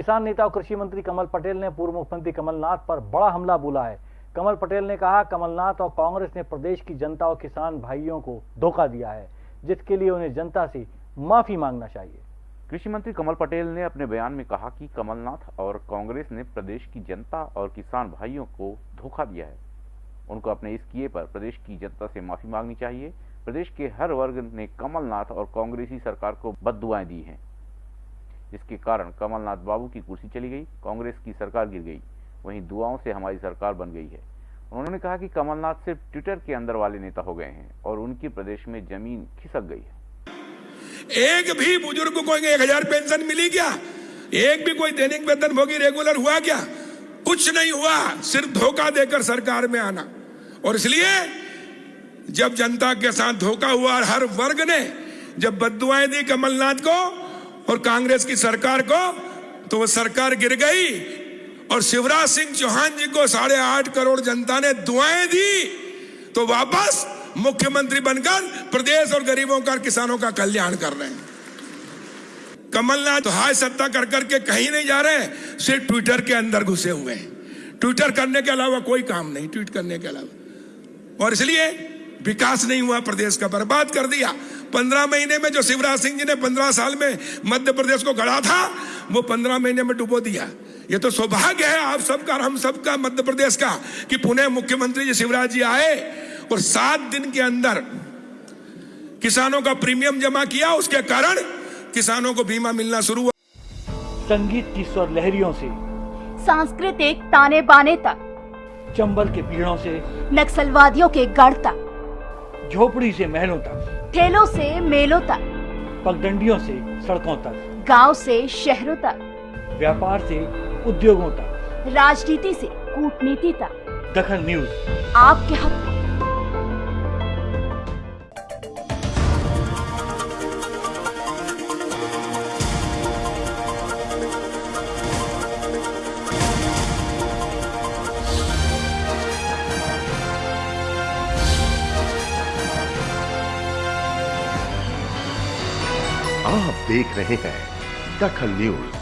किसान नेता और कृषि मंत्री कमल पटेल ने पूर्व मुख्यमंत्री कमलनाथ पर बड़ा हमला बोला है। कमल पटेल ने कहा, कमलनाथ और कांग्रेस ने प्रदेश की जनता और किसान भाइयों को धोखा दिया है, जिसके लिए उन्हें जनता से माफ़ी मांगना चाहिए। कृषि मंत्री कमल पटेल ने अपने बयान में कहा कि कमलनाथ और कांग्रेस ने प्रदेश की जनता और किसान भाइयों को धोखा दिया है। उनको अपने इस किए पर प्रदेश की जनता से माफ़ी मांगनी चाहिए। प्रदेश के हर वर्ग ने कमलनाथ और कांग्रेसी सरकार को बददुआएँ दी हैं। जिसके कारण कमलनाथ बाबू की कुर्सी चली गई, कांग्रेस की सरकार गिर गई। वहीं दुआओं से हमारी सरकार बन गई है। उन्होंने कहा कि कमलनाथ सिर्फ़ ट्विटर के अंदर वाले नेता हो गए हैं और उनकी प्रदेश में ज़मीन खिसक गई है। एक भी बुज़ुर्ग को एक हज़ार पेंशन मिली क्या? एक भी कोई दैनिक वेतन भोगी रेगुलर हुआ क्या? कुछ नहीं हुआ, सिर्फ़ धोखा देकर सरकार में आना। और इसलिए, जब जनता के साथ धोखा हुआ और हर वर्ग ने जब बदुआएँ दी कमलनाथ को और कांग्रेस की सरकार को तो वो सरकार गिर गई और शिवराज सिंह चौहान जी को साढ़े आठ करोड़ जनता ने दुआएँ दी। तो वापस मुख्यमंत्री बनकर प्रदेश और गरीबों का, किसानों का कल्याण कर रहे हैं। कमलनाथ तो हाय सत्ता कर करके कहीं नहीं जा रहे, सिर्फ़ ट्विटर के अंदर घुसे हुए हैं। ट्विटर करने के अलावा कोई काम नहीं, ट्वीट करने के अलावा। और इसलिए विकास नहीं हुआ प्रदेश का बर्बाद कर दिया। पंद्रह महीने में जो शिवराज सिंह जी ने पंद्रह साल में मध्य प्रदेश को गढ़ा था वो पंद्रह महीने में डुबो दिया। ये तो सौभाग्य है आप सबका हम सबका मध्य प्रदेश का कि पुणे मुख्यमंत्री जी शिवराज जी आए और सात दिन के अंदर किसानों का प्रीमियम जमा किया। उसके कारण किसानों को बीमा मिलना शुरू हुआ। संगीत की स्वर लहरियों से सांस्कृतिक ताने बाने तक चंबल के पीड़ों से नक्सलवादियों के गढ़ तक। झोपड़ी से महलों तक। ठेलों से मेलों तक। पगडंडियों से सड़कों तक। गाँव से शहरों तक। व्यापार से उद्योगों तक। राजनीति से कूटनीति तक। दखन न्यूज़। आपके हक। आप देख रहे हैं दखल न्यूज़।